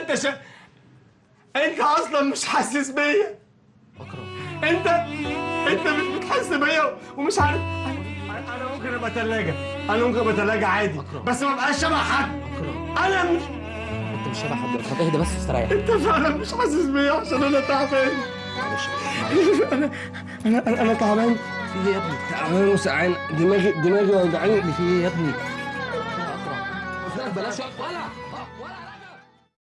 انت شا... انت أصلا مش حاسس بيا. اكرم انت انت مش بتحس بيا ومش عارف. أنا أنا ممكن ابقى ثلاجه أنا ممكن ابقى ثلاجه عادي. أكرم. بس ما بقاش شبه حد. اكرم أنا مش انت مش شبه حد. طب اهدى بس استريح. انت فعلا مش حاسس بيا عشان أنا تعبان. معلش. أنا أنا أنا, تعبان. في إيه يا ابني؟ تعبان وسعان دماغي دماغي وجعاني. في إيه يا ابني؟ يا اكرم بلاش ولا.